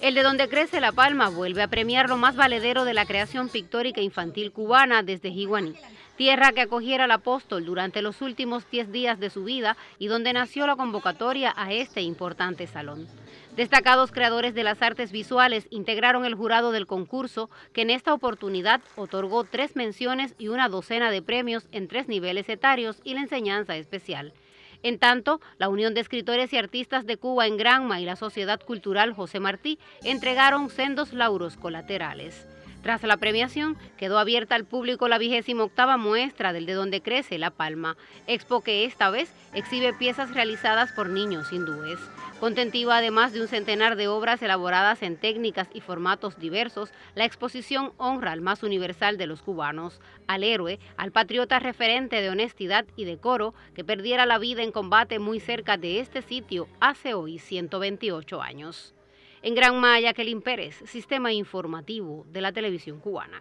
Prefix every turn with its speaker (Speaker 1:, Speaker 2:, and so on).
Speaker 1: El de donde crece La Palma vuelve a premiar lo más valedero de la creación pictórica infantil cubana desde Jiguaní, tierra que acogiera al apóstol durante los últimos 10 días de su vida y donde nació la convocatoria a este importante salón. Destacados creadores de las artes visuales integraron el jurado del concurso, que en esta oportunidad otorgó tres menciones y una docena de premios en tres niveles etarios y la enseñanza especial. En tanto, la Unión de Escritores y Artistas de Cuba en Granma y la Sociedad Cultural José Martí entregaron sendos lauros colaterales. Tras la premiación, quedó abierta al público la vigésima octava muestra del De Donde Crece La Palma, expo que esta vez exhibe piezas realizadas por niños hindúes. Contentiva además de un centenar de obras elaboradas en técnicas y formatos diversos, la exposición honra al más universal de los cubanos, al héroe, al patriota referente de honestidad y decoro que perdiera la vida en combate muy cerca de este sitio hace hoy 128 años. En Gran Maya, Kelin Pérez, Sistema Informativo de la Televisión Cubana.